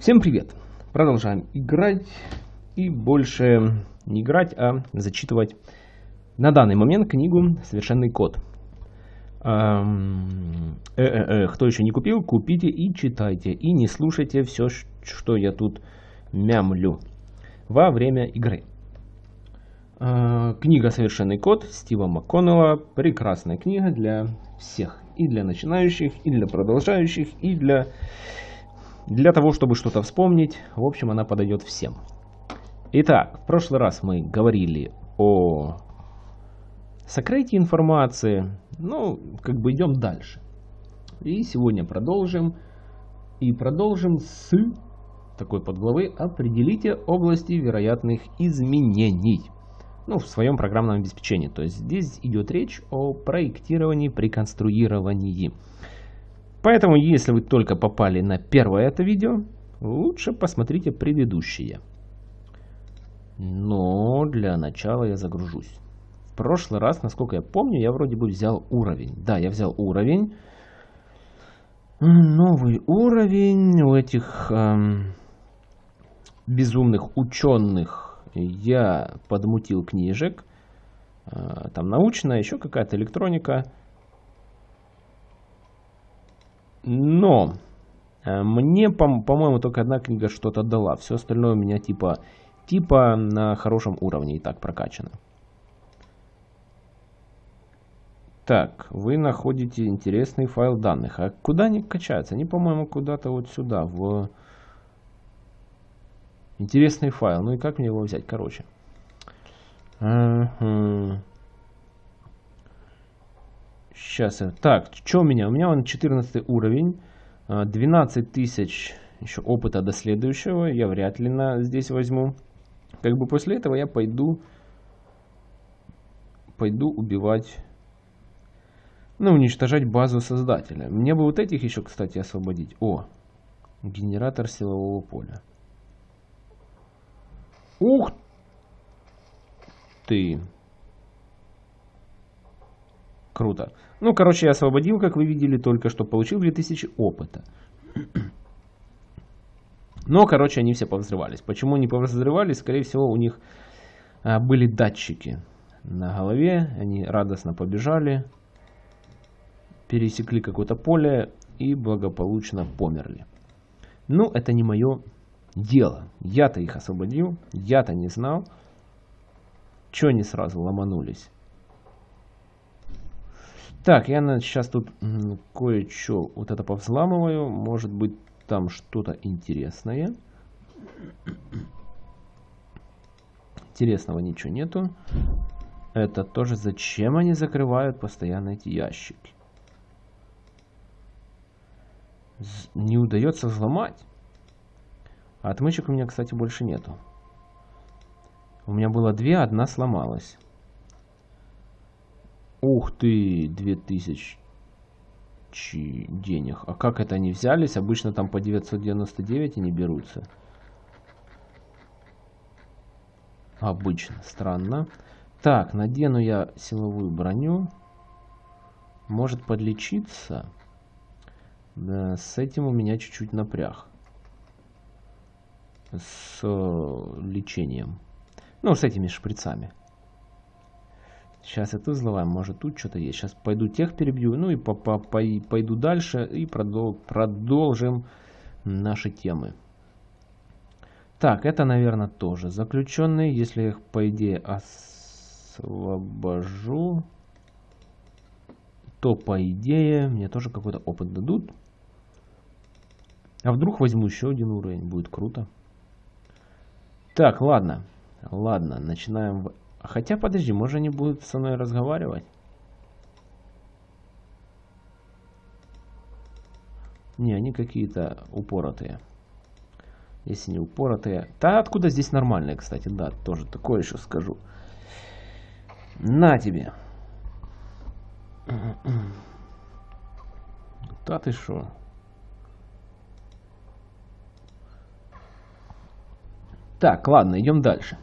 Всем привет! Продолжаем играть и больше не играть, а зачитывать на данный момент книгу «Совершенный код». Эм, э -э -э, кто еще не купил, купите и читайте. И не слушайте все, что я тут мямлю во время игры. Э, книга «Совершенный код» Стива МакКоннелла. Прекрасная книга для всех. И для начинающих, и для продолжающих, и для для того, чтобы что-то вспомнить, в общем, она подойдет всем. Итак, в прошлый раз мы говорили о сокрытии информации. Ну, как бы идем дальше. И сегодня продолжим. И продолжим с такой подглавы «Определите области вероятных изменений» ну, в своем программном обеспечении. То есть здесь идет речь о проектировании при конструировании. Поэтому, если вы только попали на первое это видео, лучше посмотрите предыдущие. Но для начала я загружусь. В прошлый раз, насколько я помню, я вроде бы взял уровень. Да, я взял уровень. Новый уровень у этих эм, безумных ученых я подмутил книжек. Э, там научная, еще какая-то электроника. Но э, мне, по-моему, только одна книга что-то дала. Все остальное у меня типа, типа на хорошем уровне и так прокачано. Так, вы находите интересный файл данных. А куда они качаются? Они, по-моему, куда-то вот сюда, в интересный файл. Ну и как мне его взять? Короче. Uh -huh. Сейчас. Так, что у меня? У меня он 14 уровень. 12 а, тысяч еще опыта до следующего. Я вряд ли на здесь возьму. Как бы после этого я пойду... Пойду убивать... Ну, уничтожать базу создателя. Мне бы вот этих еще, кстати, освободить. О, генератор силового поля. Ух ты! Круто. Ну, короче, я освободил, как вы видели, только что получил 2000 опыта. Но, короче, они все повзрывались. Почему они повзрывались? Скорее всего, у них а, были датчики на голове. Они радостно побежали, пересекли какое-то поле и благополучно померли. Ну, это не мое дело. Я-то их освободил, я-то не знал. Чего они сразу ломанулись? Так, я сейчас тут кое-что вот это повзламываю. Может быть там что-то интересное. Интересного ничего нету. Это тоже зачем они закрывают постоянно эти ящики? Не удается взломать. Отмычек у меня, кстати, больше нету. У меня было две, одна сломалась. Ух ты, 2000 денег. А как это они взялись? Обычно там по 999 они берутся. Обычно. Странно. Так, надену я силовую броню. Может подлечиться. Да, с этим у меня чуть-чуть напряг. С э, лечением. Ну, с этими шприцами. Сейчас это взломаем. Может тут что-то есть. Сейчас пойду тех перебью. Ну и по -по -по пойду дальше. И продол продолжим наши темы. Так, это, наверное, тоже заключенные. Если их, по идее, освобожу, то, по идее, мне тоже какой-то опыт дадут. А вдруг возьму еще один уровень? Будет круто. Так, ладно. Ладно, начинаем Хотя, подожди, может они будут со мной разговаривать? Не, они какие-то упоротые. Если не упоротые. Да откуда здесь нормальные, кстати, да, тоже такое еще скажу. На тебе. Да ты шо? Так, ладно, идем дальше.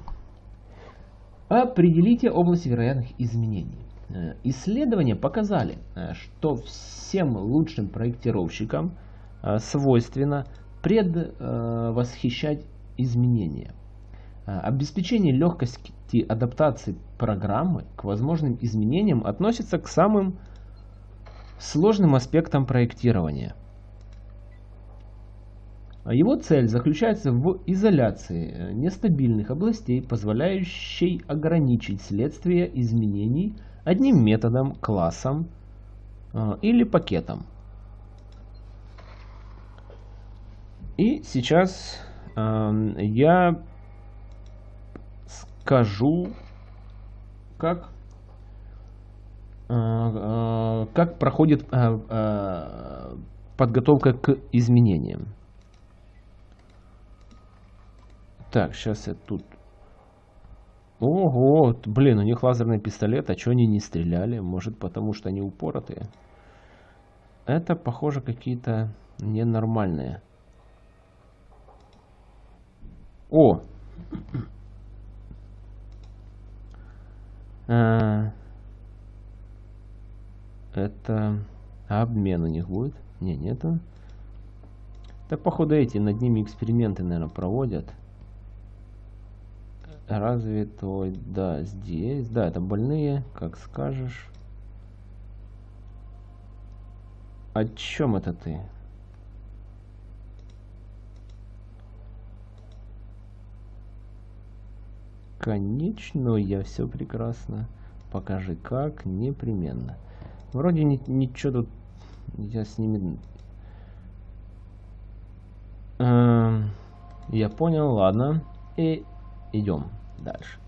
Определите область вероятных изменений. Э, исследования показали, э, что всем лучшим проектировщикам э, свойственно предвосхищать изменения. Обеспечение легкости адаптации программы к возможным изменениям относится к самым сложным аспектам проектирования. Его цель заключается в изоляции нестабильных областей, позволяющей ограничить следствие изменений одним методом, классом э, или пакетом. И сейчас э, я скажу, как, э, э, как проходит э, э, подготовка к изменениям. Так, сейчас я тут... Ого, блин, у них лазерный пистолет, а что они не стреляли? Может, потому что они упоротые? Это, похоже, какие-то ненормальные. О! А, это обмен у них будет? Не, нету. Так, походу, эти над ними эксперименты, наверное, проводят. Разве то, да, здесь, да, это больные, как скажешь. О чем это ты? Конечно, я все прекрасно. Покажи как, непременно. Вроде ни, ничего тут я с ними... Э, я понял, ладно. И идем дальше.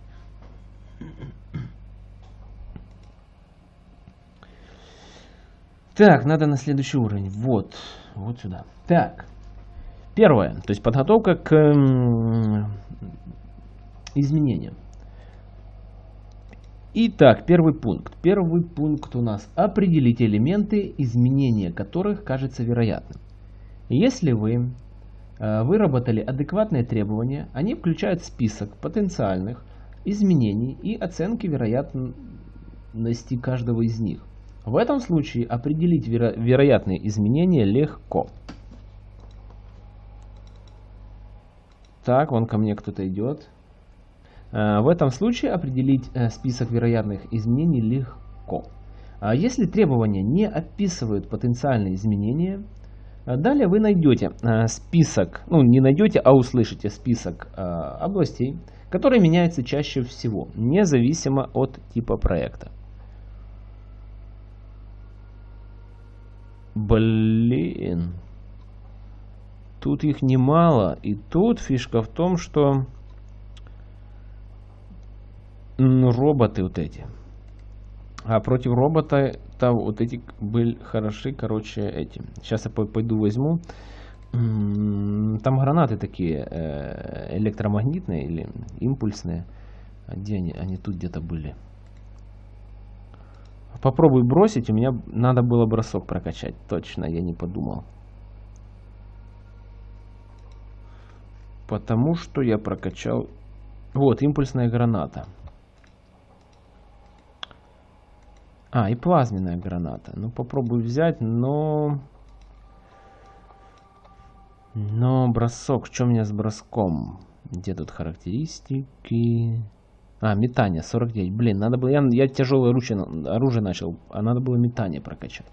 Так, надо на следующий уровень. Вот, вот сюда. Так, первое, то есть подготовка к изменениям. Итак, первый пункт. Первый пункт у нас определить элементы, изменения которых кажется вероятным. Если вы выработали адекватные требования, они включают список потенциальных изменений и оценки вероятности каждого из них. В этом случае определить веро вероятные изменения легко. Так, вон ко мне кто-то идет. Э, в этом случае определить э, список вероятных изменений легко. А если требования не описывают потенциальные изменения, далее вы найдете э, список, ну не найдете, а услышите список э, областей, которые меняются чаще всего, независимо от типа проекта. Блин. Тут их немало. И тут фишка в том, что роботы вот эти. А против робота там вот эти были хороши, короче, эти. Сейчас я пойду возьму. Там гранаты такие э, электромагнитные или импульсные. А где они? Они тут где-то были. Попробуй бросить. У меня надо было бросок прокачать. Точно, я не подумал. Потому что я прокачал... Вот, импульсная граната. А, и плазменная граната. Ну, попробую взять, но... Но бросок. Что у меня с броском? Где тут характеристики? А, метание 49. Блин, надо было... Я, я тяжелое оружие, оружие начал, а надо было метание прокачать.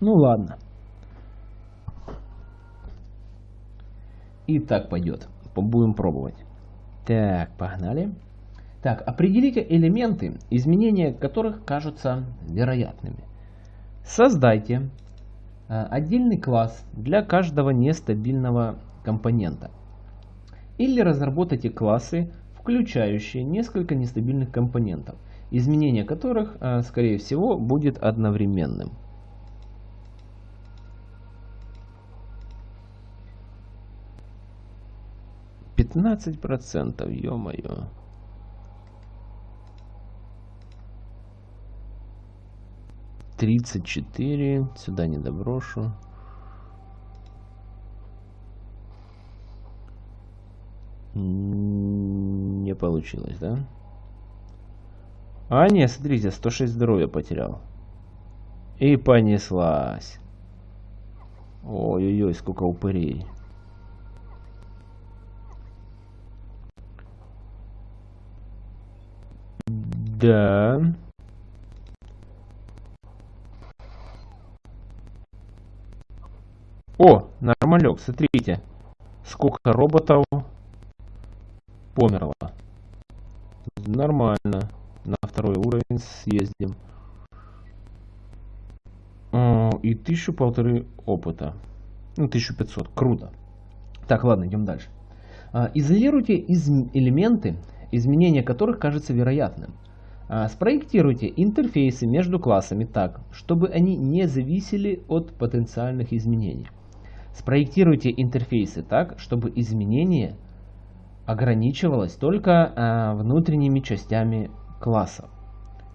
Ну ладно. И так пойдет. Будем пробовать. Так, погнали. Так, определите элементы, изменения которых кажутся вероятными. Создайте э, отдельный класс для каждого нестабильного компонента. Или разработайте классы, включающие несколько нестабильных компонентов, изменение которых, э, скорее всего, будет одновременным. Пятнадцать процентов, ё-моё. 34. Сюда не доброшу. Не получилось, да? А, нет, смотрите, 106 здоровья потерял. И понеслась. Ой-ой-ой, сколько упырей. Да. О, нормалек, смотрите. Сколько роботов померло. Нормально. На второй уровень съездим. И тысячу полторы опыта. Ну, 1500. Круто. Так, ладно, идем дальше. А, изолируйте из элементы, изменения которых кажется вероятным. А, спроектируйте интерфейсы между классами так, чтобы они не зависели от потенциальных изменений. Спроектируйте интерфейсы так, чтобы изменение ограничивалось только а, внутренними частями класса.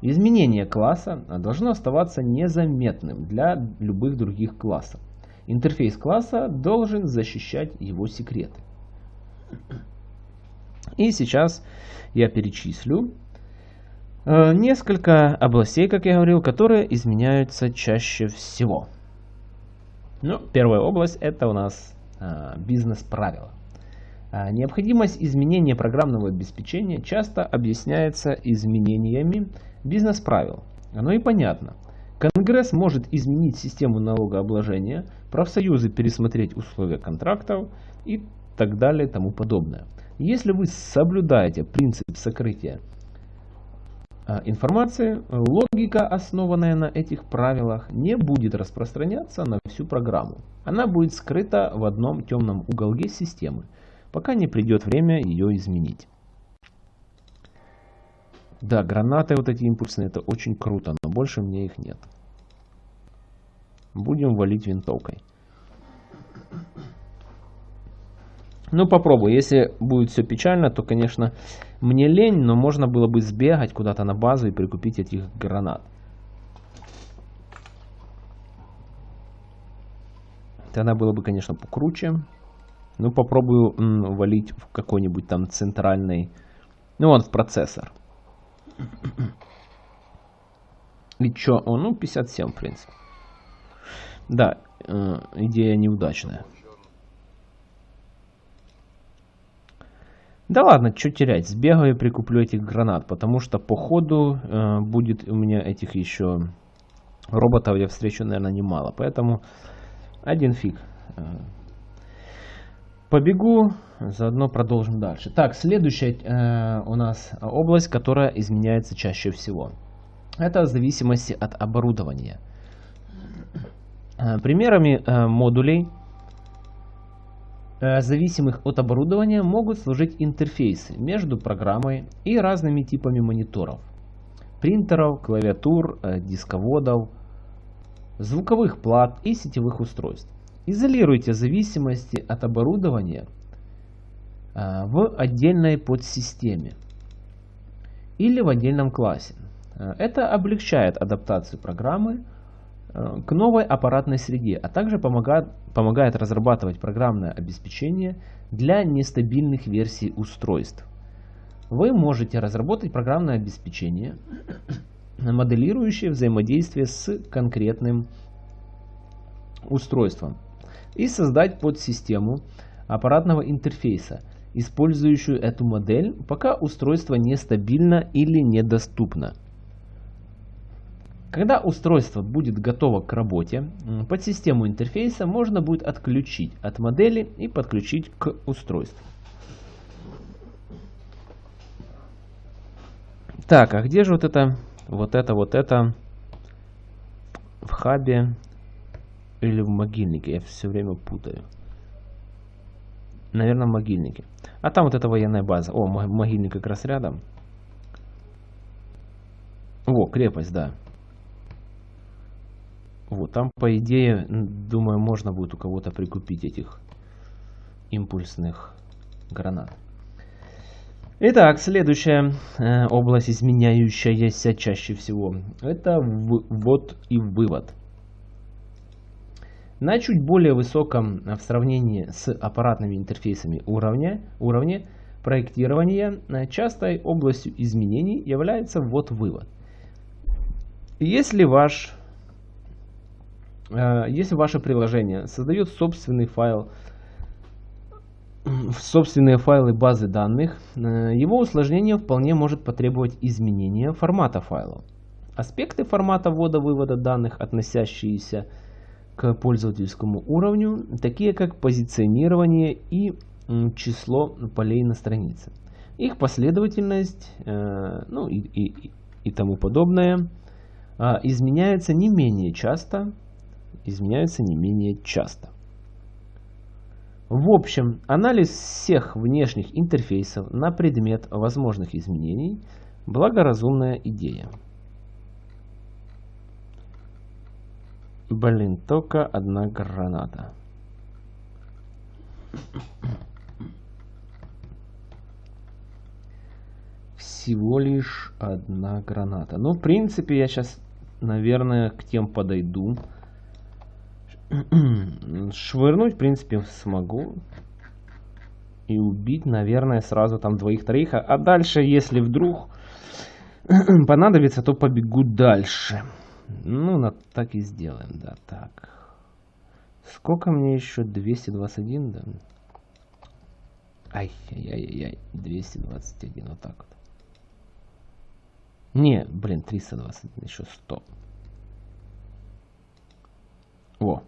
Изменение класса должно оставаться незаметным для любых других классов. Интерфейс класса должен защищать его секреты. И сейчас я перечислю Э, несколько областей, как я говорил, которые изменяются чаще всего. Ну, первая область это у нас а, бизнес-правила. А, необходимость изменения программного обеспечения часто объясняется изменениями бизнес-правил. Оно и понятно. Конгресс может изменить систему налогообложения, профсоюзы пересмотреть условия контрактов и так далее и тому подобное. Если вы соблюдаете принцип сокрытия информации, логика, основанная на этих правилах, не будет распространяться на всю программу. Она будет скрыта в одном темном уголке системы, пока не придет время ее изменить. Да, гранаты вот эти импульсные, это очень круто, но больше мне их нет. Будем валить винтовкой. Ну, попробую. Если будет все печально, то, конечно, мне лень, но можно было бы сбегать куда-то на базу и прикупить этих гранат. Тогда было бы, конечно, покруче. Ну, попробую м, валить в какой-нибудь там центральный... Ну, он в процессор. И чё? О, ну, 57, в принципе. Да, э, идея неудачная. Да ладно, что терять, сбегаю и прикуплю этих гранат, потому что по ходу э, будет у меня этих еще роботов, я встречу, наверное, немало. Поэтому один фиг. Э, побегу, заодно продолжим дальше. Так, следующая э, у нас область, которая изменяется чаще всего. Это зависимости от оборудования. Э, примерами э, модулей зависимых от оборудования могут служить интерфейсы между программой и разными типами мониторов, принтеров, клавиатур, э, дисководов, звуковых плат и сетевых устройств. Изолируйте зависимости от оборудования э, в отдельной подсистеме или в отдельном классе. Это облегчает адаптацию программы Э, к новой аппаратной среде, а также помогает, помогает разрабатывать программное обеспечение для нестабильных версий устройств. Вы можете разработать программное обеспечение, моделирующее взаимодействие с конкретным устройством и создать подсистему аппаратного интерфейса, использующую эту модель, пока устройство нестабильно или недоступно. Когда устройство будет готово к работе, под систему интерфейса можно будет отключить от модели и подключить к устройству. Так, а где же вот это, вот это, вот это в хабе или в могильнике? Я все время путаю. Наверное, в могильнике. А там вот эта военная база. О, могильник как раз рядом. Во, крепость, да. Вот, там, по идее, думаю, можно будет у кого-то прикупить этих импульсных гранат. Итак, следующая э, область, изменяющаяся чаще всего, это ввод и вывод. На чуть более высоком э, в сравнении с аппаратными интерфейсами уровня, уровне проектирования э, частой областью изменений является ввод-вывод. Если ваш если ваше приложение создает собственный файл, собственные файлы базы данных, э, его усложнение вполне может потребовать изменения формата файла. Аспекты формата ввода-вывода данных, относящиеся к пользовательскому уровню, такие как позиционирование и число полей на странице. Их последовательность э, ну, и, и, и тому подобное изменяется не менее часто, изменяются не менее часто. В общем, анализ всех внешних интерфейсов на предмет возможных изменений – благоразумная идея. Блин, только одна граната. Всего лишь одна граната. Ну, в принципе, я сейчас, наверное, к тем подойду. Швырнуть, в принципе, смогу. И убить, наверное, сразу там двоих-троих. А дальше, если вдруг понадобится, то побегу дальше. Ну, на, так и сделаем, да, так. Сколько мне еще? 221, да? Ай-яй-яй-яй, 221, вот так вот. Не, блин, 321, еще 100. О.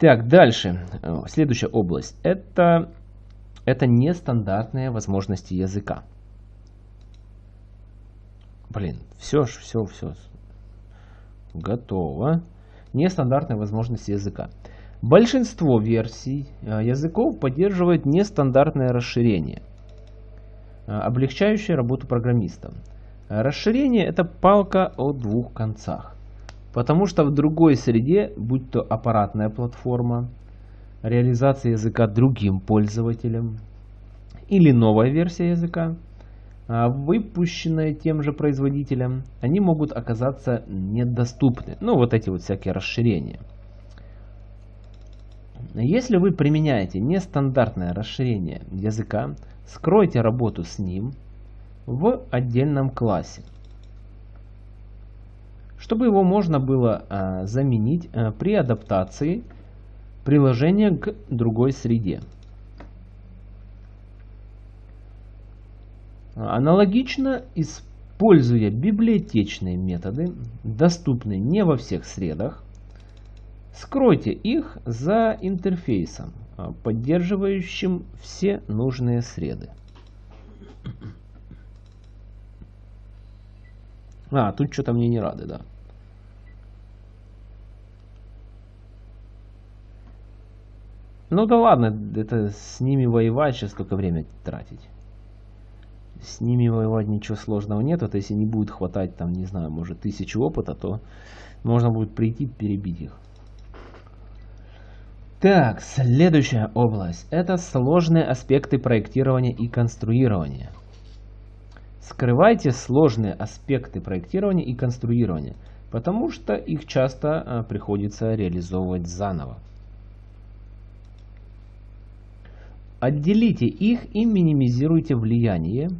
Так, дальше. Следующая область. Это, это нестандартные возможности языка. Блин, все, все, все. Готово. Нестандартные возможности языка. Большинство версий э, языков поддерживает нестандартное расширение, э, облегчающее работу программиста. Расширение это палка о двух концах. Потому что в другой среде, будь то аппаратная платформа, реализация языка другим пользователям или новая версия языка, а, выпущенные тем же производителем, они могут оказаться недоступны. Ну, вот эти вот всякие расширения. Если вы применяете нестандартное расширение языка, скройте работу с ним в отдельном классе, чтобы его можно было а, заменить а, при адаптации приложения к другой среде. Аналогично, используя библиотечные методы, доступные не во всех средах, скройте их за интерфейсом, а, поддерживающим все нужные среды. А, тут что-то мне не рады, да. Ну да ладно, это с ними воевать сейчас только время тратить с ними воевать ничего сложного нет. Вот если не будет хватать, там, не знаю, может, тысячу опыта, то можно будет прийти перебить их. Так, следующая область. Это сложные аспекты проектирования и конструирования. Скрывайте сложные аспекты проектирования и конструирования, потому что их часто а, приходится реализовывать заново. Отделите их и минимизируйте влияние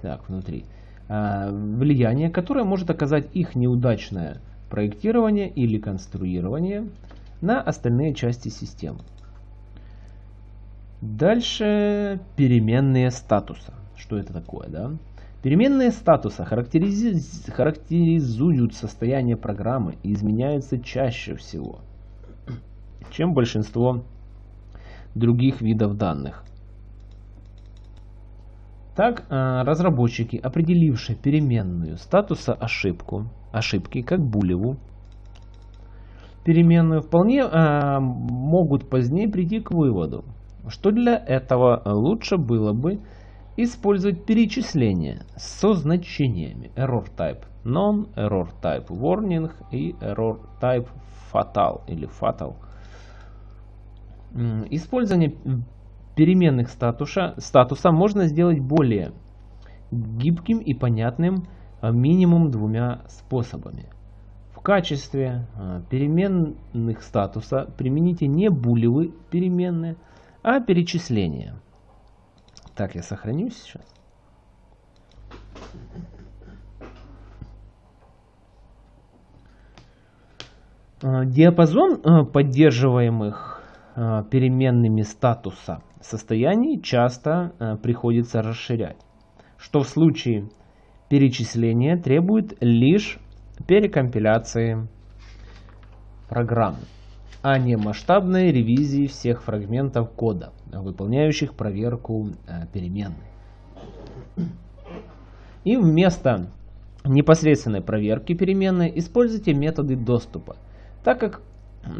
так, внутри. А, влияние, которое может оказать их неудачное проектирование или конструирование на остальные части системы. Дальше переменные статуса. Что это такое, да? Переменные статуса характеризуют состояние программы и изменяются чаще всего, чем большинство других видов данных. Так, э, разработчики, определившие переменную статуса ошибку, ошибки, как булеву, переменную, вполне э, могут позднее прийти к выводу, что для этого лучше было бы использовать перечисление со значениями error type non, error type warning и error type fatal или fatal. Использование переменных статуса, статуса можно сделать более гибким и понятным э, минимум двумя способами. В качестве э, переменных статуса примените не булевы переменные, а перечисления. Так, я сохранюсь сейчас. Э, диапазон поддерживаемых переменными статуса состояний часто приходится расширять, что в случае перечисления требует лишь перекомпиляции программы, а не масштабной ревизии всех фрагментов кода, выполняющих проверку переменной. И вместо непосредственной проверки переменной используйте методы доступа – так как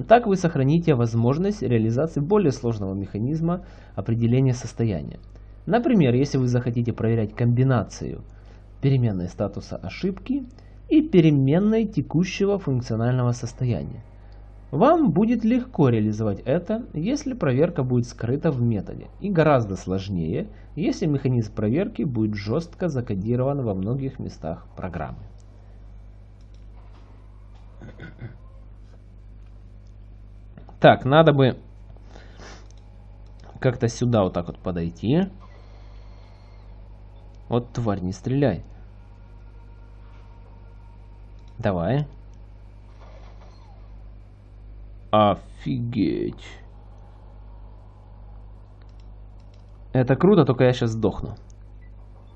так вы сохраните возможность реализации более сложного механизма определения состояния. Например, если вы захотите проверять комбинацию переменной статуса ошибки и переменной текущего функционального состояния. Вам будет легко реализовать это, если проверка будет скрыта в методе, и гораздо сложнее, если механизм проверки будет жестко закодирован во многих местах программы. Так, надо бы как-то сюда вот так вот подойти. Вот, тварь, не стреляй. Давай. Офигеть. Это круто, только я сейчас сдохну.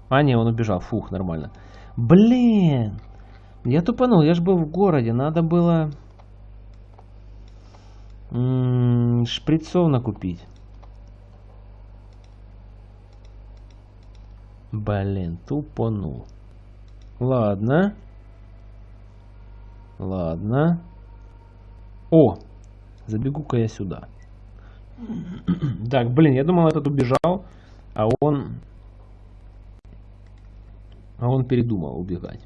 А, не, он убежал. Фух, нормально. Блин! Я тупанул, я же был в городе. Надо было... М -м, шприцов накупить. Блин, тупанул. Ладно. Ладно. О! Забегу-ка я сюда. так, блин, я думал, этот убежал, а он... А он передумал убегать.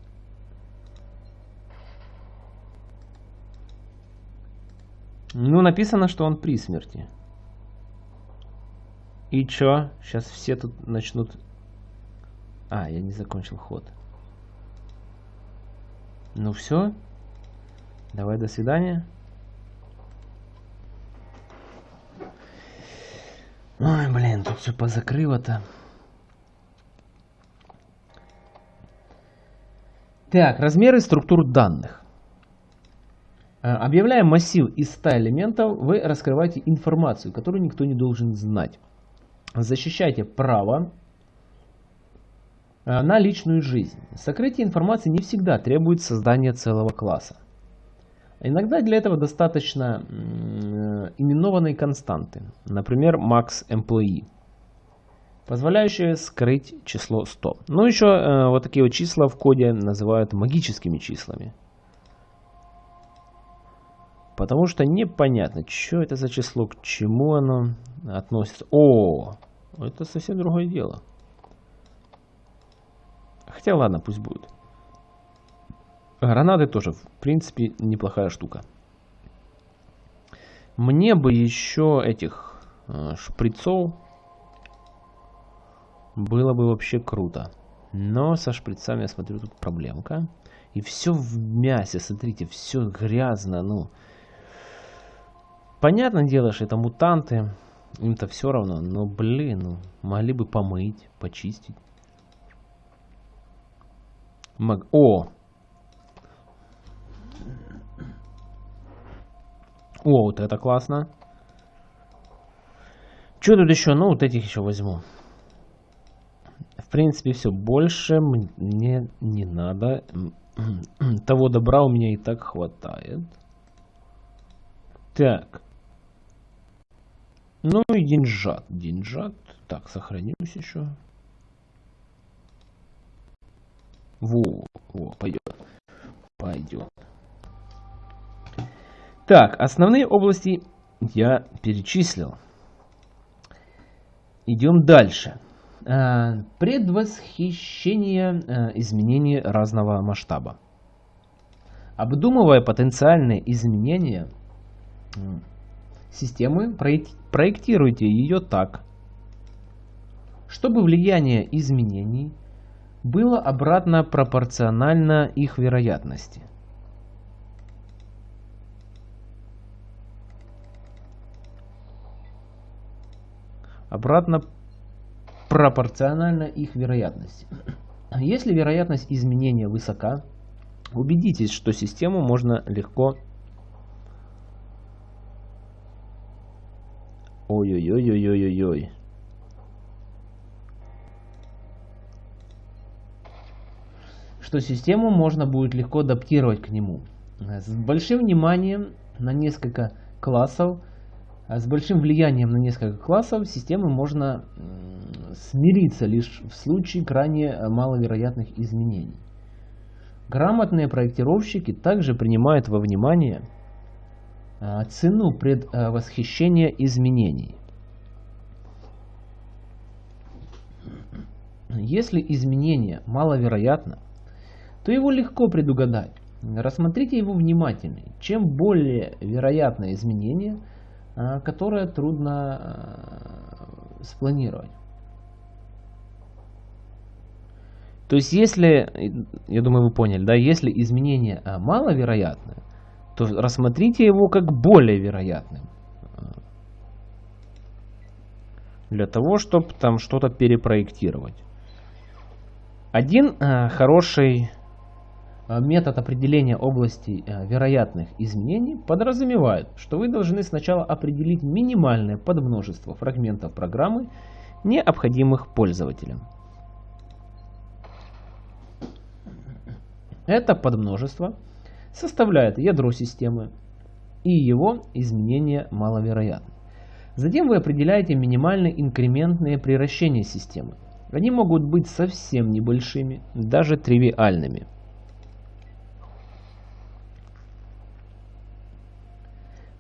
Ну, написано, что он при смерти. И чё? Сейчас все тут начнут... А, я не закончил ход. Ну все. Давай, до свидания. Ой, блин, тут все позакрыло-то. Так, размеры структур данных. Э, объявляя массив из 100 элементов, вы раскрываете информацию, которую никто не должен знать. Защищайте право э, на личную жизнь. Сокрытие информации не всегда требует создания целого класса. Иногда для этого достаточно э, именованной константы, например, max employee, позволяющие скрыть число 100. Ну еще вот такие вот числа в коде называют магическими числами. Потому что непонятно, что это за число, к чему оно относится. О, это совсем другое дело. Хотя ладно, пусть будет. Гранаты тоже, в принципе, неплохая штука. Мне бы еще этих э, шприцов было бы вообще круто. Но со шприцами, я смотрю, тут проблемка. И все в мясе, смотрите, все грязно, ну... Понятное дело, что это мутанты, им-то все равно, но, блин, ну, могли бы помыть, почистить. Маг... О! О, вот это классно. Что тут еще? Ну, вот этих еще возьму. В принципе, все. Больше мне не надо. Того добра у меня и так хватает. Так. Ну и деньжат. Деньжат. Так, сохранимся еще. Во, во, пойдет. Пойдет. Так, основные области я перечислил. Идем дальше. А, предвосхищение а, изменений разного масштаба. Обдумывая потенциальные изменения системы, проектируйте ее так, чтобы влияние изменений было обратно пропорционально их вероятности. Обратно пропорционально их вероятности. Если вероятность изменения высока, убедитесь, что систему можно легко Ой-ой-ой-ой-ой-ой. Что систему можно будет легко адаптировать к нему. С большим вниманием на несколько классов, с большим влиянием на несколько классов системы можно смириться лишь в случае крайне маловероятных изменений. Грамотные проектировщики также принимают во внимание цену предвосхищения изменений. Если изменение маловероятно, то его легко предугадать. Рассмотрите его внимательнее. Чем более вероятное изменение, а, которое трудно спланировать. То есть, если, я думаю, вы поняли, да, если изменение маловероятное, то рассмотрите его как более вероятным. Для того, чтобы там что-то перепроектировать. Один э, хороший метод определения области э, вероятных изменений подразумевает, что вы должны сначала определить минимальное подмножество фрагментов программы, необходимых пользователям. Это подмножество составляет ядро системы, и его изменения маловероятны. Затем вы определяете минимальные инкрементные превращения системы. Они могут быть совсем небольшими, даже тривиальными.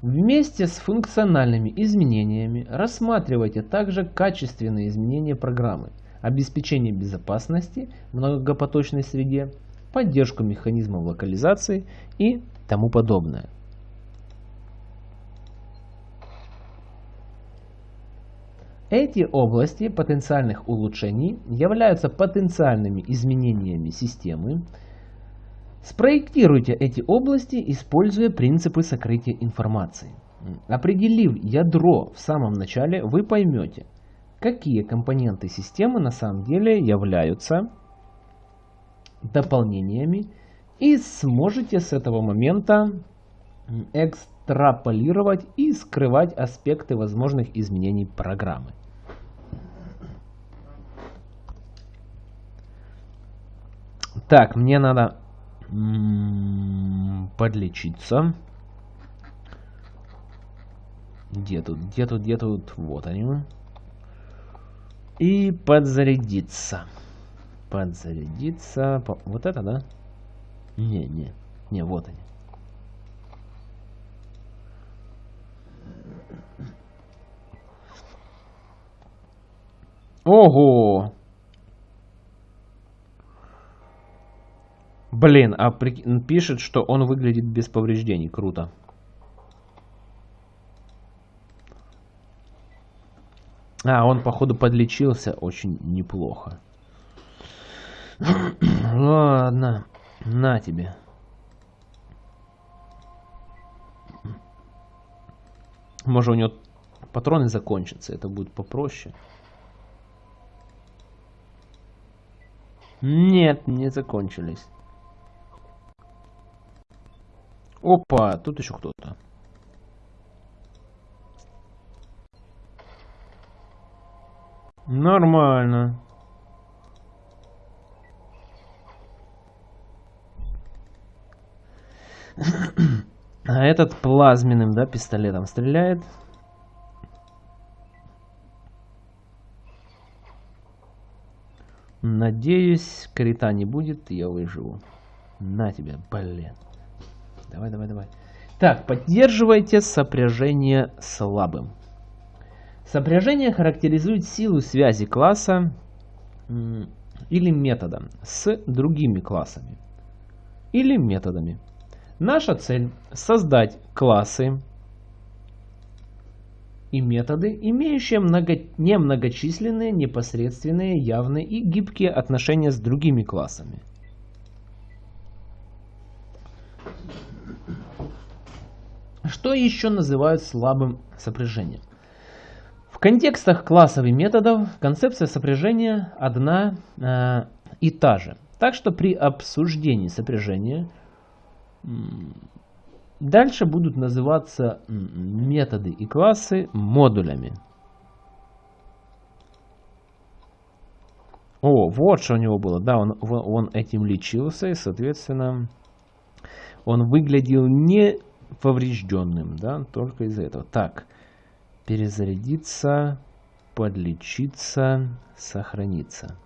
Вместе с функциональными изменениями рассматривайте также качественные изменения программы, обеспечение безопасности в многопоточной среде, поддержку механизмов локализации и тому подобное. Эти области потенциальных улучшений являются потенциальными изменениями системы. Спроектируйте эти области, используя принципы сокрытия информации. Определив ядро в самом начале, вы поймете, какие компоненты системы на самом деле являются дополнениями и сможете с этого момента экстраполировать и скрывать аспекты возможных изменений программы. Так, мне надо подлечиться. Где тут, где тут, где тут? Вот они. И подзарядиться подзарядиться. Вот это, да? Не, не. Не, вот они. Ого! Блин, а при... пишет, что он выглядит без повреждений. Круто. А, он, походу, подлечился очень неплохо. Ладно, на тебе. Может у него патроны закончатся, это будет попроще. Нет, не закончились. Опа, тут еще кто-то. Нормально. А этот плазменным, да, пистолетом стреляет. Надеюсь, крита не будет, я выживу. На тебе, блин. Давай, давай, давай. Так, поддерживайте сопряжение слабым. Сопряжение характеризует силу связи класса или метода с другими классами или методами. Наша цель – создать классы и методы, имеющие много, немногочисленные, непосредственные, явные и гибкие отношения с другими классами. Что еще называют слабым сопряжением? В контекстах классов и методов концепция сопряжения одна э, и та же. Так что при обсуждении сопряжения Дальше будут называться методы и классы модулями. О, вот что у него было. Да, он, он этим лечился, и, соответственно, он выглядел не поврежденным, да, только из-за этого. Так, перезарядиться, подлечиться, сохраниться.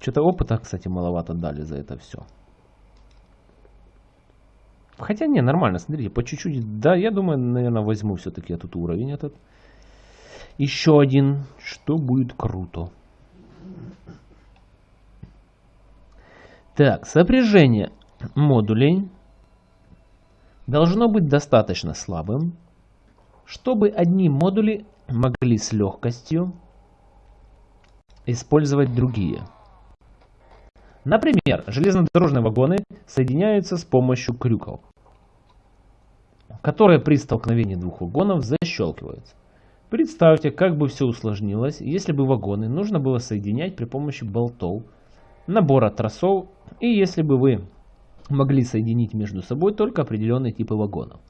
Что-то опыта, кстати, маловато дали за это все. Хотя не, нормально, смотрите, по чуть-чуть. Да, я думаю, наверное, возьму все-таки этот уровень этот. Еще один, что будет круто. Так, сопряжение модулей должно быть достаточно слабым, чтобы одни модули могли с легкостью использовать другие. Например, железнодорожные вагоны соединяются с помощью крюков, которые при столкновении двух вагонов защелкиваются. Представьте, как бы все усложнилось, если бы вагоны нужно было соединять при помощи болтов, набора тросов и если бы вы могли соединить между собой только определенные типы вагонов.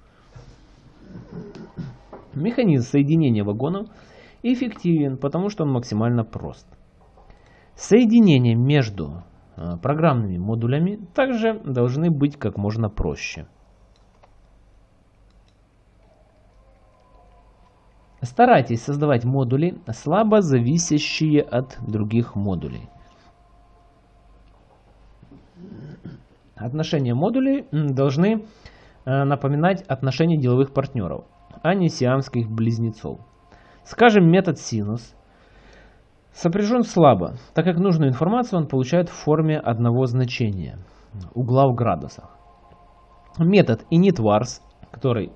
Механизм соединения вагонов эффективен, потому что он максимально прост. Соединения между э, программными модулями также должны быть как можно проще. Старайтесь создавать модули, слабо зависящие от других модулей. Отношения модулей должны э, напоминать отношения деловых партнеров, а не сиамских близнецов. Скажем, метод синус сопряжен слабо, так как нужную информацию он получает в форме одного значения – угла в градусах. Метод initVars, который,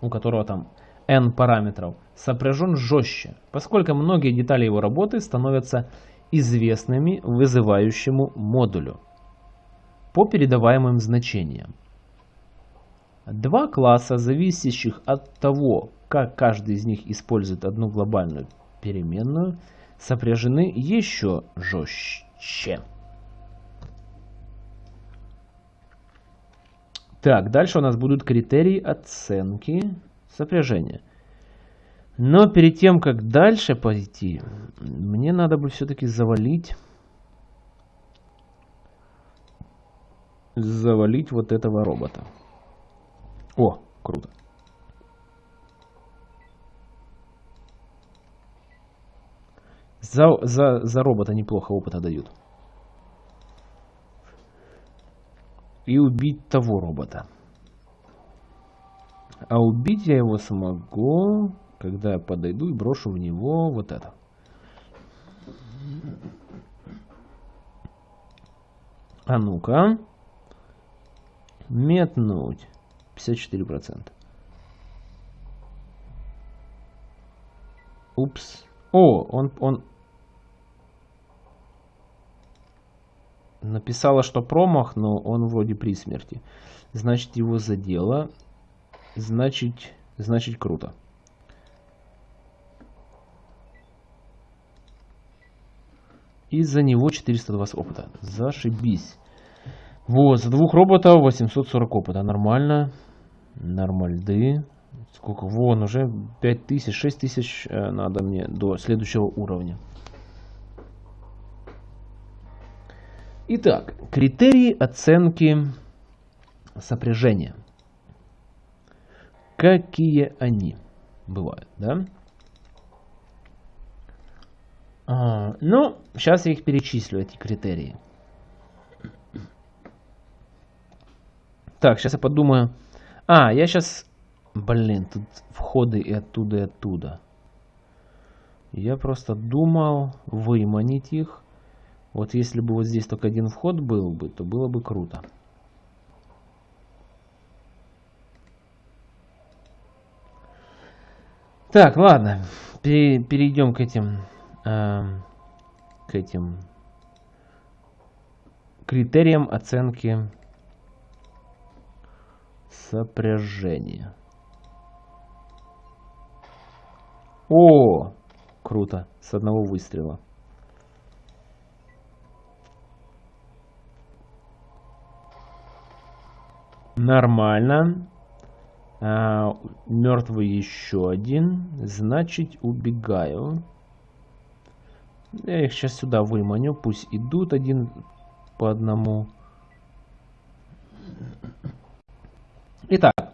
у которого там n параметров, сопряжен жестче, поскольку многие детали его работы становятся известными вызывающему модулю по передаваемым значениям. Два класса, зависящих от того, как каждый из них использует одну глобальную переменную, сопряжены еще жестче. Так, дальше у нас будут критерии оценки сопряжения. Но перед тем, как дальше пойти, мне надо бы все-таки завалить... Завалить вот этого робота. О, круто. За, за, за робота неплохо опыта дают. И убить того робота. А убить я его смогу, когда я подойду и брошу в него вот это. А ну-ка. Метнуть. 54%. Упс. О, он, он написала, что промах, но он вроде при смерти. Значит, его задело значит, значит круто. Из-за него 420 опыта. Зашибись. Вот, за двух роботов 840 опыта. Нормально. Нормальды. Сколько? Вон, уже 5000, 6000 э, надо мне до следующего уровня. Итак, критерии оценки сопряжения какие они бывают, да? А, ну, сейчас я их перечислю, эти критерии. Так, сейчас я подумаю. А, я сейчас... Блин, тут входы и оттуда, и оттуда. Я просто думал выманить их. Вот если бы вот здесь только один вход был бы, то было бы круто. Так, ладно. перейдем к этим, э, к этим критериям оценки сопряжения. О, круто, с одного выстрела. Нормально. А, мертвый еще один. Значит, убегаю. Я их сейчас сюда выманю. Пусть идут один по одному. Итак,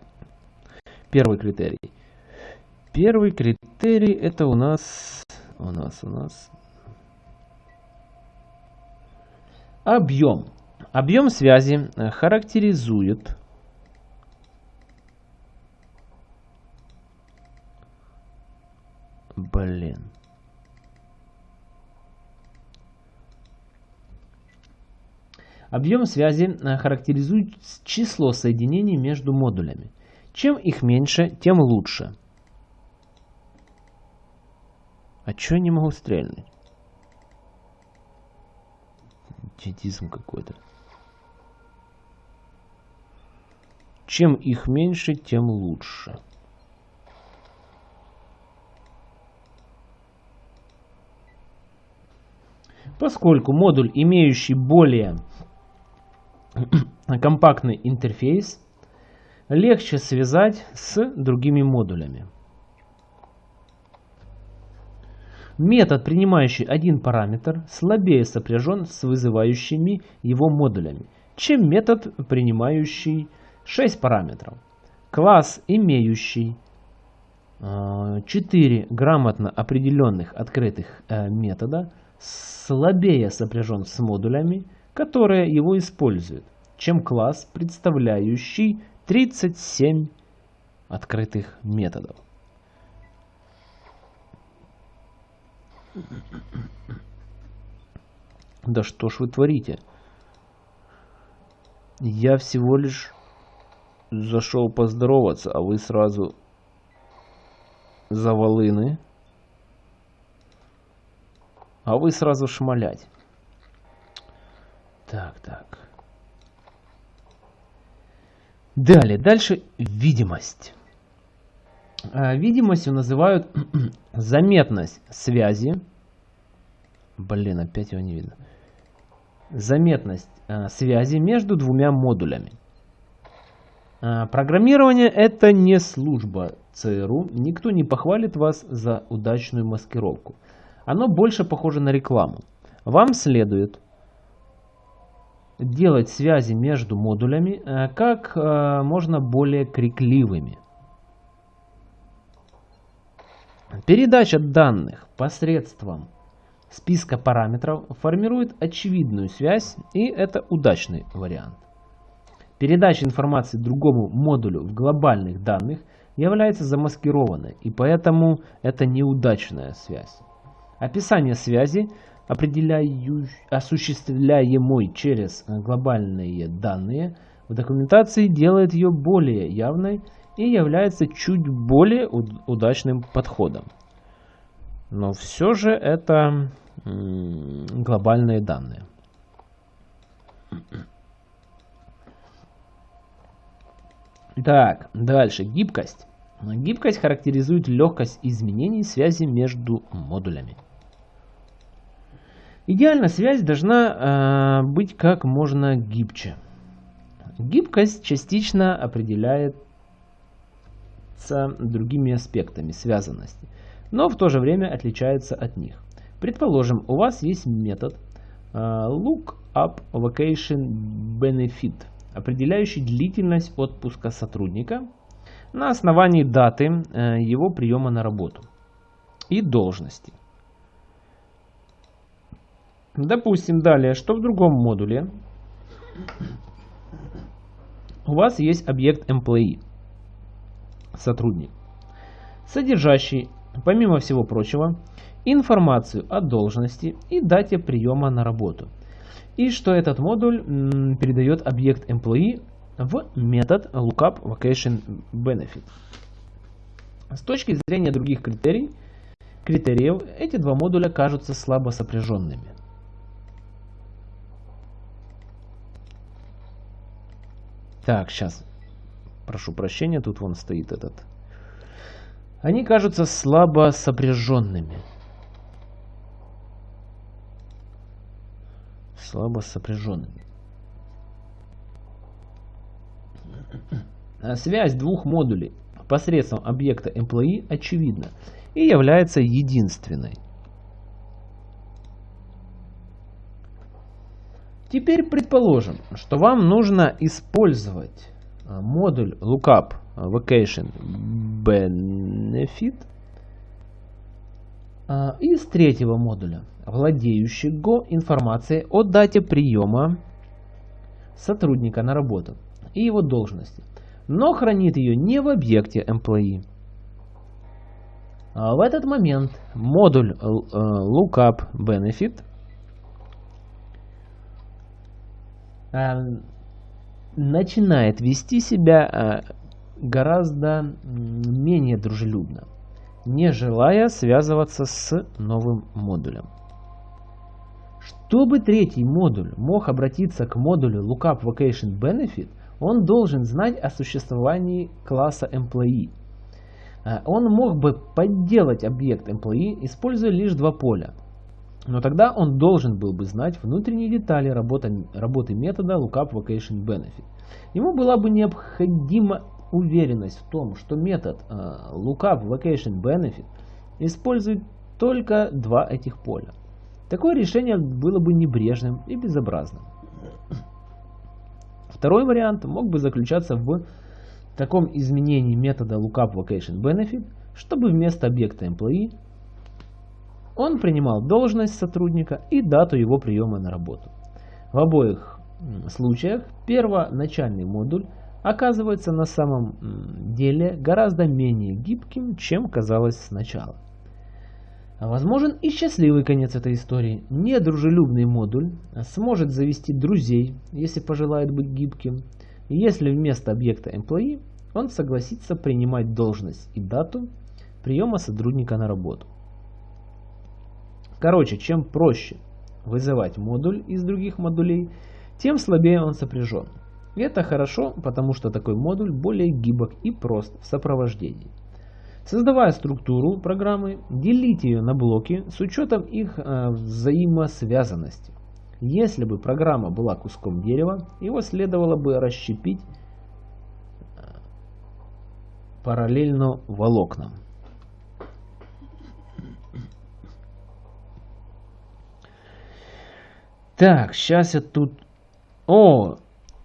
первый критерий. Первый критерий это у нас, у нас, у нас объем. Объем связи характеризует Блин. Объем связи э, характеризует число соединений между модулями. Чем их меньше, тем лучше. А чё я не могу стрельнуть? Идиотизм какой-то. Чем их меньше, тем лучше. Поскольку модуль, имеющий более компактный интерфейс, легче связать с другими модулями. Метод, принимающий один параметр, слабее сопряжен с вызывающими его модулями, чем метод, принимающий 6 параметров. Класс, имеющий 4 э, грамотно определенных открытых э, метода, слабее сопряжен с модулями, которые его используют, чем класс, представляющий 37 открытых методов. Да что ж вы творите? Я всего лишь зашел поздороваться, а вы сразу завалыны. А вы сразу шмалять. Так, так. Далее, дальше видимость. А, видимостью называют заметность связи. Блин, опять его не видно. Заметность а, связи между двумя модулями. А, программирование это не служба ЦРУ. Никто не похвалит вас за удачную маскировку. Оно больше похоже на рекламу. Вам следует делать связи между модулями э, как э, можно более крикливыми. Передача данных посредством списка параметров формирует очевидную связь, и это удачный вариант. Передача информации другому модулю в глобальных данных является замаскированной, и поэтому это неудачная связь. Описание связи, осуществляемой через глобальные данные, в документации делает ее более явной и является чуть более удачным подходом. Но все же это глобальные данные. Так, дальше. Гибкость. Гибкость характеризует легкость изменений связи между модулями. Идеально связь должна э, быть как можно гибче. Гибкость частично определяется другими аспектами связанности, но в то же время отличается от них. Предположим, у вас есть метод э, LookUpVacationBenefit, определяющий длительность отпуска сотрудника на основании даты э, его приема на работу и должности. Допустим, далее, что в другом модуле у вас есть объект employee, сотрудник, содержащий, помимо всего прочего, информацию о должности и дате приема на работу. И что этот модуль передает объект employee в метод lookup vacation benefit. С точки зрения других критерий, критериев, эти два модуля кажутся слабо сопряженными. Так, сейчас. Прошу прощения, тут вон стоит этот. Они кажутся слабо сопряженными. Слабо сопряженными. Связь двух модулей посредством объекта employee очевидна и является единственной. Теперь предположим, что вам нужно использовать а, модуль lookup vacation benefit а, из третьего модуля, владеющего информацией о дате приема сотрудника на работу и его должности, но хранит ее не в объекте employee. А в этот момент модуль э, lookup benefit э, начинает вести себя э, гораздо менее дружелюбно, не желая связываться с новым модулем. Чтобы третий модуль мог обратиться к модулю Lookup Vocation Benefit, он должен знать о существовании класса Employee. А, он мог бы подделать объект Employee, используя лишь два поля. Но тогда он должен был бы знать внутренние детали работы, работы метода Lookup Vocation Benefit. Ему была бы необходима уверенность в том, что метод uh, Lookup Vocation Benefit использует только два этих поля. Такое решение было бы небрежным и безобразным. Второй вариант мог бы заключаться в таком изменении метода Lookup Vocation Benefit, чтобы вместо объекта Employee он принимал должность сотрудника и дату его приема на работу. В обоих случаях первоначальный модуль оказывается на самом деле гораздо менее гибким, чем казалось сначала. Возможен и счастливый конец этой истории. Недружелюбный модуль сможет завести друзей, если пожелает быть гибким, если вместо объекта employee он согласится принимать должность и дату приема сотрудника на работу. Короче, чем проще вызывать модуль из других модулей, тем слабее он сопряжен. И это хорошо, потому что такой модуль более гибок и прост в сопровождении. Создавая структуру программы, делите ее на блоки с учетом их э, взаимосвязанности. Если бы программа была куском дерева, его следовало бы расщепить э, параллельно волокнам. Так, сейчас я тут... О!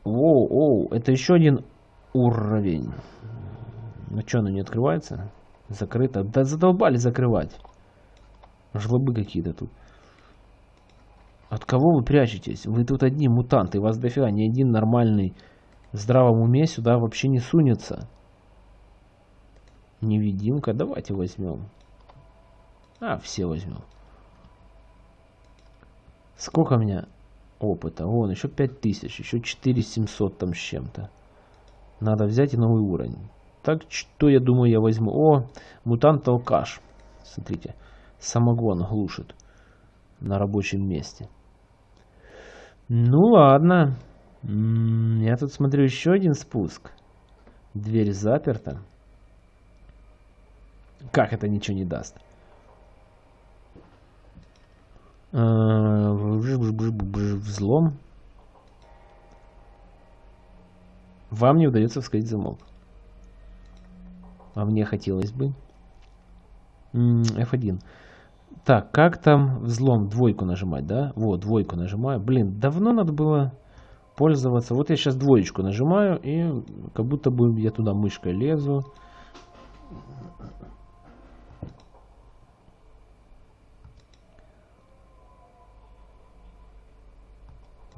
О, о, это еще один уровень. Ну что, оно не открывается? Закрыто. Да задолбали закрывать. Жлобы какие-то тут. От кого вы прячетесь? Вы тут одни мутанты, вас дофига. Ни один нормальный в здравом уме сюда вообще не сунется. Невидимка. Давайте возьмем. А, все возьмем. Сколько у меня опыта? Вон, еще 5000, еще 4700 там с чем-то. Надо взять и новый уровень. Так, что я думаю я возьму? О, мутант-алкаш. Смотрите, самогон глушит на рабочем месте. Ну ладно. Я тут смотрю еще один спуск. Дверь заперта. Как это ничего не даст? Взлом. Вам не удается вскрыть замок. А мне хотелось бы. F1. Так, как там взлом? Двойку нажимать, да? Вот, двойку нажимаю. Блин, давно надо было пользоваться. Вот я сейчас двоечку нажимаю, и как будто бы я туда мышкой лезу.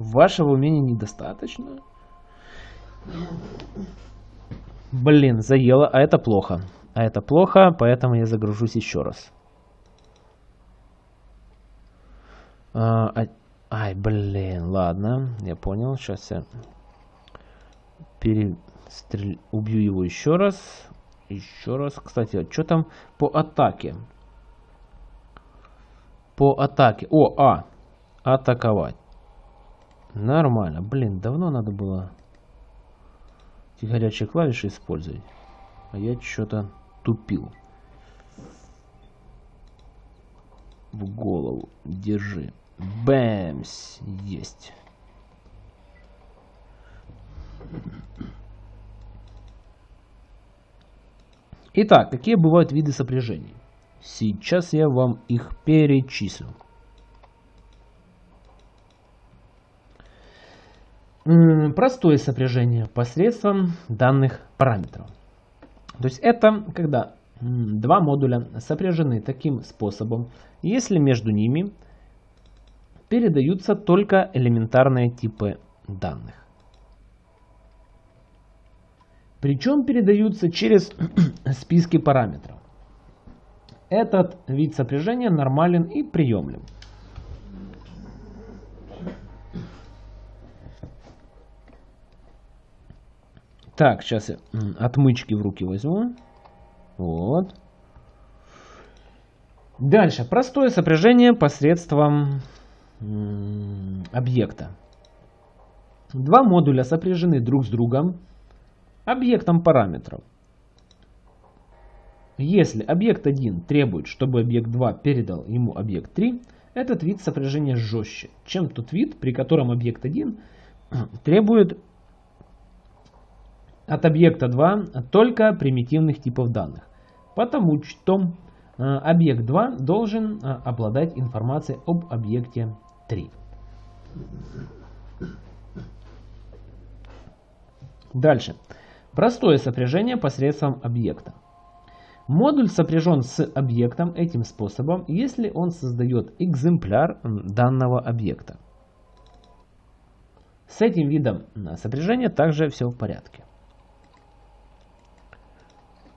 Вашего умения недостаточно? Блин, заело, а это плохо. А это плохо, поэтому я загружусь еще раз. А, а, ай, блин, ладно, я понял. Сейчас я перестрел... убью его еще раз. Еще раз. Кстати, а что там по атаке? По атаке. О, А. Атаковать. Нормально. Блин, давно надо было эти горячие клавиши использовать. А я что-то тупил. В голову. Держи. Бэмс. Есть. Итак, какие бывают виды сопряжений? Сейчас я вам их перечислю. Простое сопряжение посредством данных параметров. То есть это когда два модуля сопряжены таким способом, если между ними передаются только элементарные типы данных. Причем передаются через списки параметров. Этот вид сопряжения нормален и приемлем. Так, сейчас я отмычки в руки возьму. Вот. Дальше. Простое сопряжение посредством объекта. Два модуля сопряжены друг с другом объектом параметров. Если объект 1 требует, чтобы объект 2 передал ему объект 3, этот вид сопряжения жестче, чем тот вид, при котором объект 1 требует от объекта 2 только примитивных типов данных. Потому что э, объект 2 должен э, обладать информацией об объекте 3. Дальше. Простое сопряжение посредством объекта. Модуль сопряжен с объектом этим способом, если он создает экземпляр данного объекта. С этим видом сопряжения также все в порядке.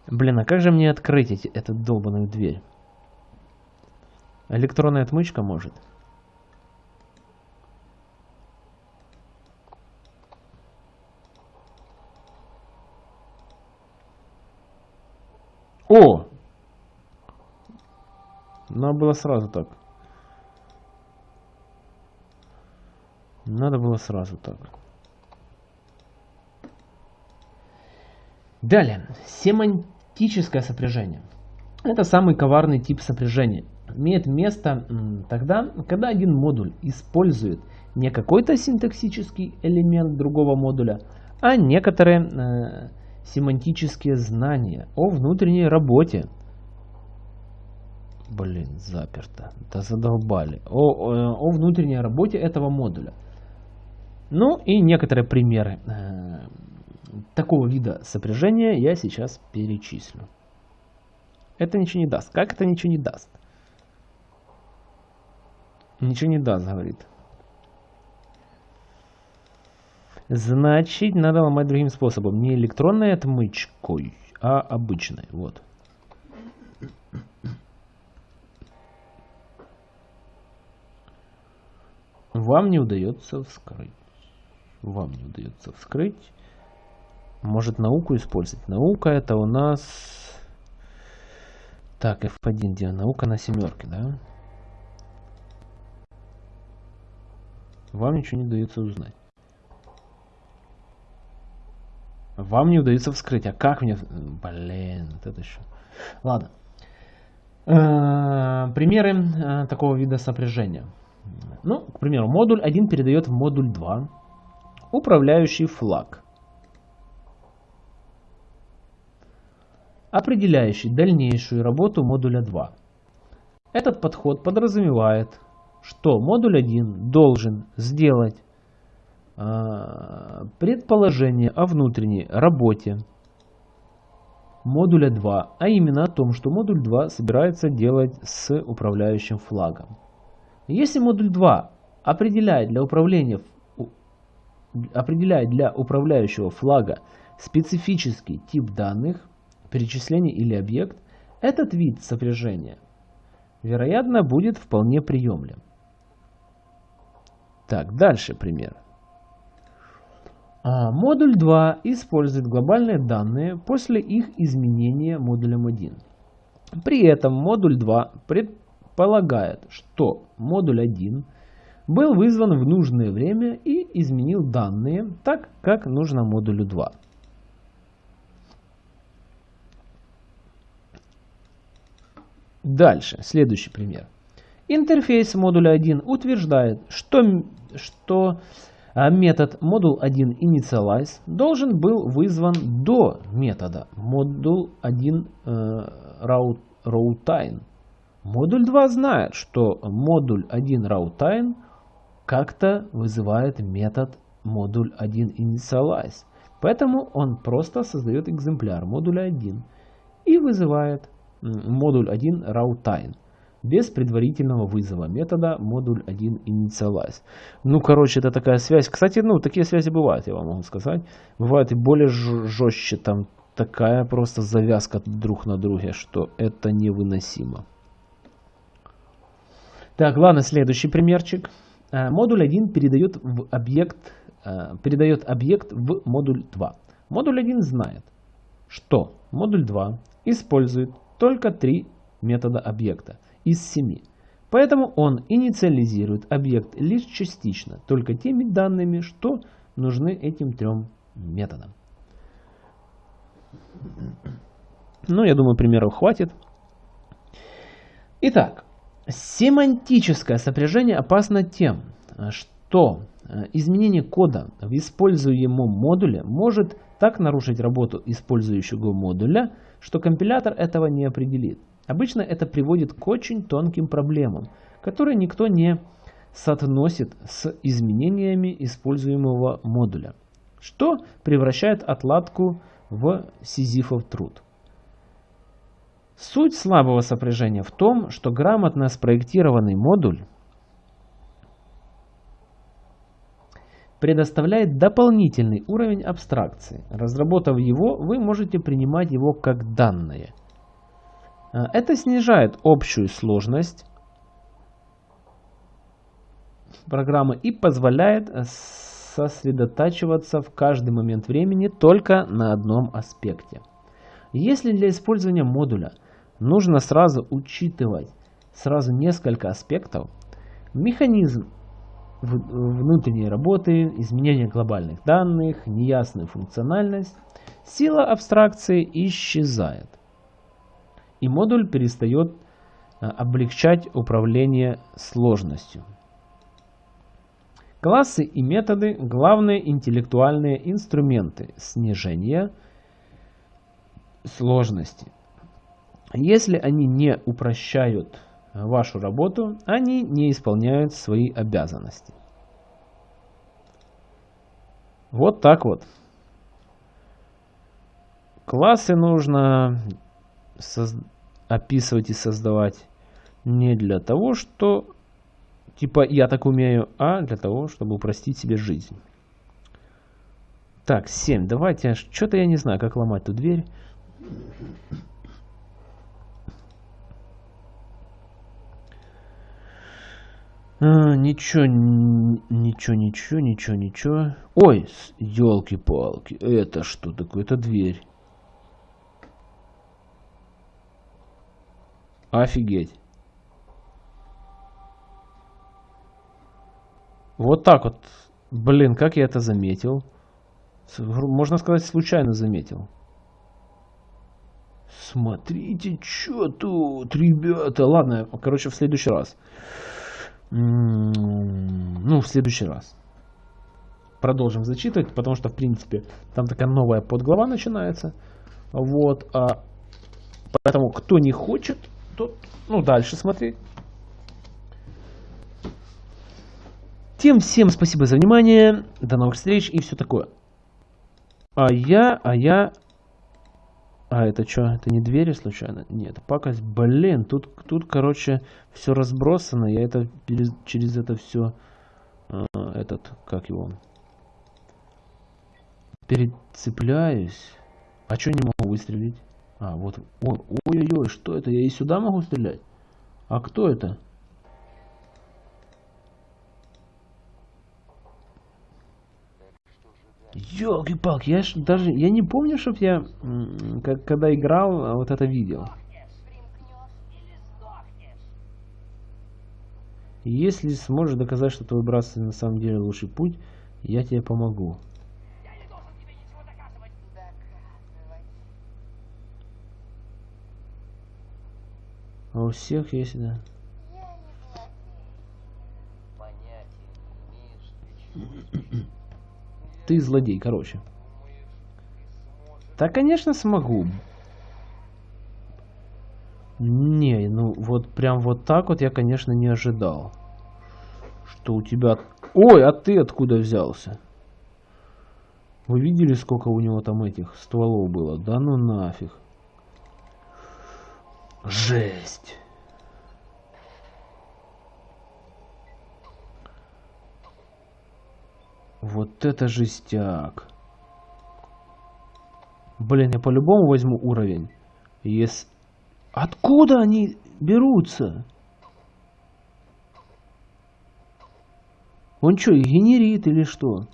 Блин, а как же мне открыть эту долбанную дверь? Электронная отмычка может? О! Надо было сразу так. Надо было сразу так. Далее. Семантическое сопряжение. Это самый коварный тип сопряжения. Имеет место тогда, когда один модуль использует не какой-то синтаксический элемент другого модуля, а некоторые э, семантические знания о внутренней работе. Блин, заперто. Да задолбали. О, о, о внутренней работе этого модуля. Ну и некоторые примеры э, такого вида сопряжения я сейчас перечислю. Это ничего не даст. Как это ничего не даст? Ничего не даст, говорит. Значит, надо ломать другим способом. Не электронной отмычкой, а обычной. Вот. Вам не удается вскрыть. Вам не удается вскрыть. Может науку использовать. Наука это у нас... Так, F1 где? Наука на семерке, да? Вам ничего не удается узнать. Вам не удается вскрыть. А как мне... Блин, вот это еще... Ладно. Э, примеры э, такого вида сопряжения. Ну, к примеру, модуль 1 передает в модуль 2 управляющий флаг, определяющий дальнейшую работу модуля 2. Этот подход подразумевает, что модуль 1 должен сделать а, предположение о внутренней работе модуля 2, а именно о том, что модуль 2 собирается делать с управляющим флагом. Если модуль 2 определяет для, управления, определяет для управляющего флага специфический тип данных, перечисление или объект, этот вид сопряжения, вероятно, будет вполне приемлем. Так, дальше пример. А модуль 2 использует глобальные данные после их изменения модулем 1. При этом модуль 2 предполагает, что модуль 1 был вызван в нужное время и изменил данные так, как нужно модулю 2. Дальше, следующий пример. Интерфейс модуля 1 утверждает, что, что А метод module1 initialize должен был вызван до метода module1 route, routeIn. Модуль 2 знает, что модуль 1 routeIn как-то вызывает метод модуль 1 initialize. Поэтому он просто создает экземпляр модуля 1 и вызывает модуль 1 routeIn без предварительного вызова метода модуль 1 initialize. Ну, короче, это такая связь. Кстати, ну, такие связи бывают, я вам могу сказать. Бывает и более жестче, там такая просто завязка друг на друге, что это невыносимо. Так, ладно, следующий примерчик. Э, модуль 1 передает, в объект, э, передает объект в модуль 2. Модуль 1 знает, что модуль 2 использует только три метода объекта из 7. Поэтому он инициализирует объект лишь частично, только теми данными, что нужны этим трем методам. Ну, я думаю, примеров хватит. Итак, семантическое сопряжение опасно тем, что э, изменение кода в используемом модуле может так нарушить работу использующего модуля, что компилятор этого не определит. Обычно это приводит к очень тонким проблемам, которые никто не соотносит с изменениями используемого модуля, что превращает отладку в сизифов труд. Суть слабого сопряжения в том, что грамотно спроектированный модуль предоставляет дополнительный уровень абстракции. Разработав его, вы можете принимать его как данное – Э, это снижает общую сложность программы и позволяет э, сосредотачиваться в каждый момент времени только на одном аспекте. Если для использования модуля нужно сразу учитывать сразу несколько аспектов, механизм внутренней работы, изменение глобальных данных, неясная функциональность, сила абстракции исчезает и модуль перестает а, облегчать управление сложностью. Классы и методы – главные интеллектуальные инструменты снижения сложности. Если они не упрощают вашу работу, они не исполняют свои обязанности. Вот так вот. Классы нужно описывать и создавать не для того, что типа я так умею, а для того, чтобы упростить себе жизнь. Так, 7. Давайте, что-то я не знаю, как ломать эту дверь. А, ничего, ничего, ничего, ничего, ничего. Ой, елки-палки, это что такое? Это дверь. Офигеть. Вот так вот. Блин, как я это заметил. Можно сказать, случайно заметил. Смотрите, что тут, ребята. Ладно, короче, в следующий раз. Ну, в следующий раз. Продолжим зачитывать, потому что, в принципе, там такая новая подглава начинается. Вот. А, поэтому, кто не хочет, то, ну, дальше смотреть. Тем всем спасибо за внимание. До новых встреч и все такое. А я, а я... А это что? Это не двери случайно? Нет, пакость. Блин, тут, тут короче, все разбросано. Я это через это все... Э, этот, как его... Перецепляюсь. А что не могу выстрелить? А, вот. Ой-ой-ой, что это? Я и сюда могу стрелять? А кто это? Ёлки-палки, я ж даже, я не помню, чтоб я, как, когда играл, а вот это видел. Если сможешь доказать, что твой брат на самом деле лучший путь, я тебе помогу. А у всех есть, да. Ты злодей, короче. Да, конечно, смогу. Не, ну вот прям вот так вот я, конечно, не ожидал. Что у тебя... Ой, а ты откуда взялся? Вы видели, сколько у него там этих стволов было? Да ну нафиг. Жесть. Вот это жестяк. Блин, я по-любому возьму уровень. Если... Откуда они берутся? Он что, их генерит или что?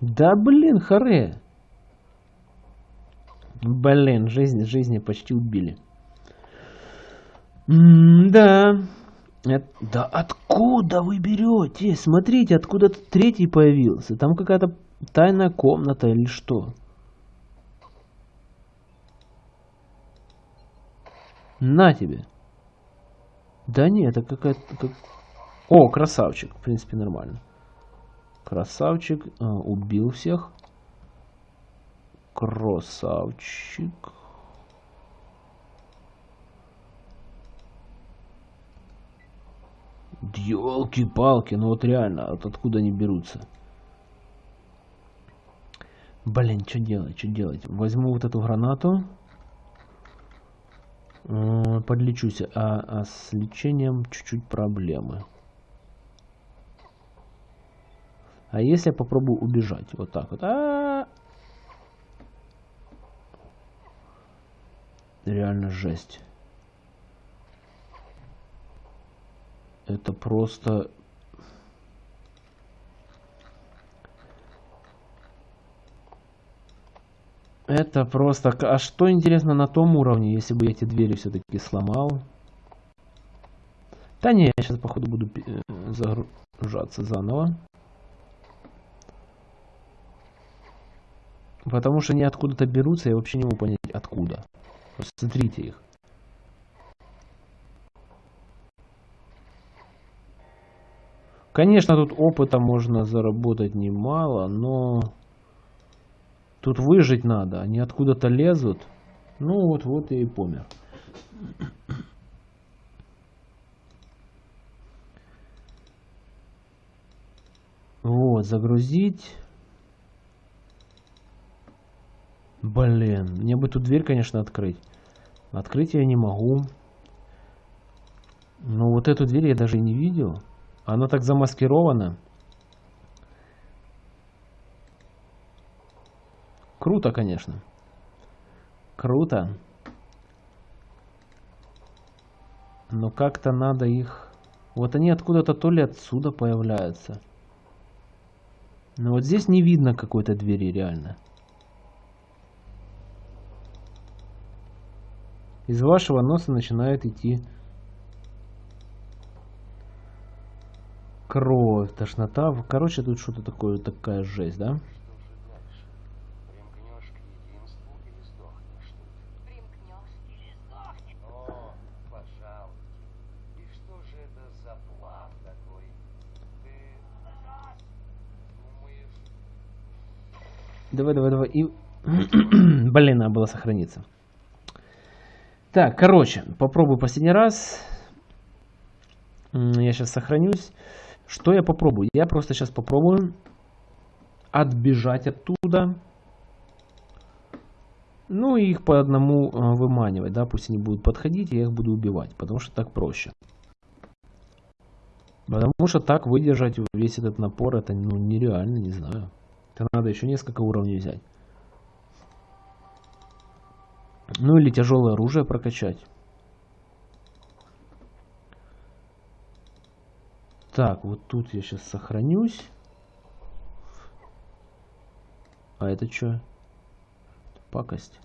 Да блин, харе. Блин, жизнь, жизни почти убили. Да. Это, да откуда вы берете? Смотрите, откуда-то третий появился. Там какая-то тайная комната или что? На тебе. Да нет, это какая-то... Как... О, красавчик. В принципе, нормально. Красавчик. А, убил всех. Красавчик. Елки-палки, ну вот реально, вот откуда они берутся? Блин, что делать, что делать? Возьму вот эту гранату. Подлечусь, а, а с лечением чуть-чуть проблемы. А если я попробую убежать? Вот так вот. А -а -а. Реально жесть. Это просто... Это просто... А что интересно на том уровне, если бы я эти двери все-таки сломал? Да не, я сейчас походу буду э, загружаться заново. Потому что они откуда-то берутся, я вообще не могу понять откуда. Смотрите их. Конечно, тут опыта можно заработать немало, но тут выжить надо. Они откуда-то лезут. Ну вот, вот я и помер. Вот, загрузить. Блин, мне бы тут дверь, конечно, открыть. Открыть я не могу. Но вот эту дверь я даже не видел. Оно так замаскировано. Круто, конечно. Круто. Но как-то надо их... Вот они откуда-то то ли отсюда появляются. Но вот здесь не видно какой-то двери реально. Из вашего носа начинает идти кровь, тошнота. Короче, тут что-то такое, такая жесть, да? Давай, давай, давай. И... Блин, надо было сохраниться. Так, короче, попробую последний раз. Я сейчас сохранюсь. Что я попробую? Я просто сейчас попробую отбежать оттуда. Ну и их по одному а, выманивать, да, пусть они будут подходить, я их буду убивать, потому что так проще. Потому что так выдержать весь этот напор, это ну, нереально, не знаю. Это надо еще несколько уровней взять. Ну или тяжелое оружие прокачать. Так, вот тут я сейчас сохранюсь. А это что? Пакость.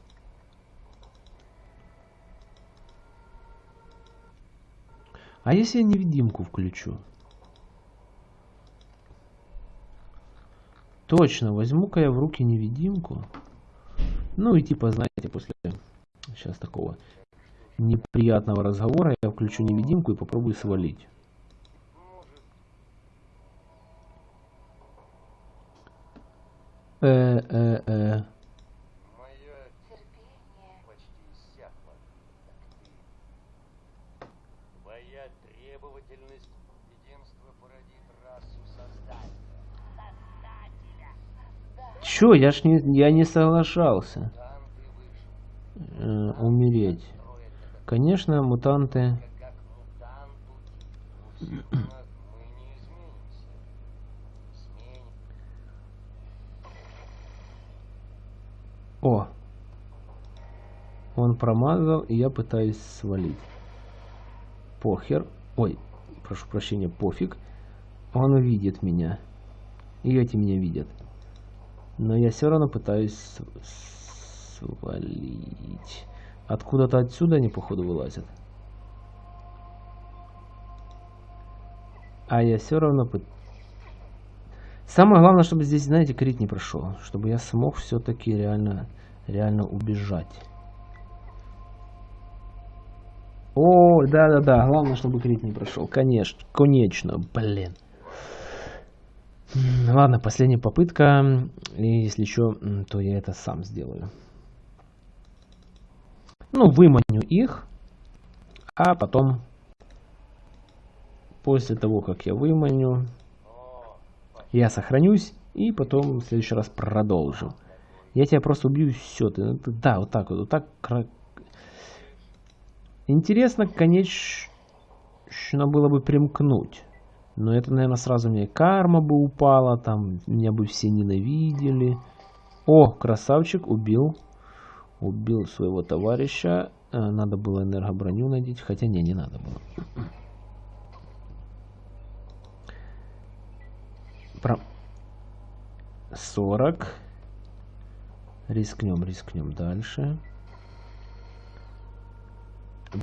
А если я невидимку включу? Точно, возьму-ка я в руки невидимку. Ну и типа, знаете, после сейчас такого неприятного разговора я включу невидимку и попробую свалить. Э-э-э. Чё, я ж не, я не соглашался э, умереть. Конечно, мутанты... О! Он промазал, и я пытаюсь свалить. Похер. Ой, прошу прощения, пофиг. Он видит меня. И эти меня видят. Но я все равно пытаюсь свалить. Откуда-то отсюда они, походу, вылазят. А я все равно... Пыт... Самое главное, чтобы здесь, знаете, крит не прошел. Чтобы я смог все-таки реально, реально убежать. О, да-да-да. Главное, чтобы крит не прошел. Конечно, конечно, блин. Ладно, последняя попытка. И если еще, то я это сам сделаю. Ну, выманю их. А потом, после того, как я выманю, я сохранюсь. И потом в следующий раз продолжу. Я тебя просто убью, все. Ты, да, вот так вот. вот так. Интересно, конечно, было бы примкнуть. Но это, наверное, сразу мне карма бы упала, там меня бы все ненавидели. О, красавчик, убил. Убил своего товарища. Э, надо было энергоброню надеть, хотя не, не надо было. Про... 40. Рискнем, рискнем дальше.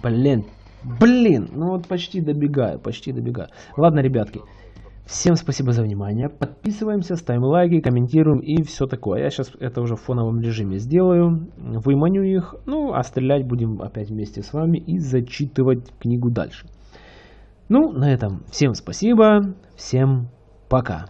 Блин, Блин, ну вот почти добегаю, почти добегаю. Ладно, ребятки, всем спасибо за внимание. Подписываемся, ставим лайки, комментируем и все такое. Я сейчас это уже в фоновом режиме сделаю, выманю их, ну а стрелять будем опять вместе с вами и зачитывать книгу дальше. Ну, на этом всем спасибо, всем пока.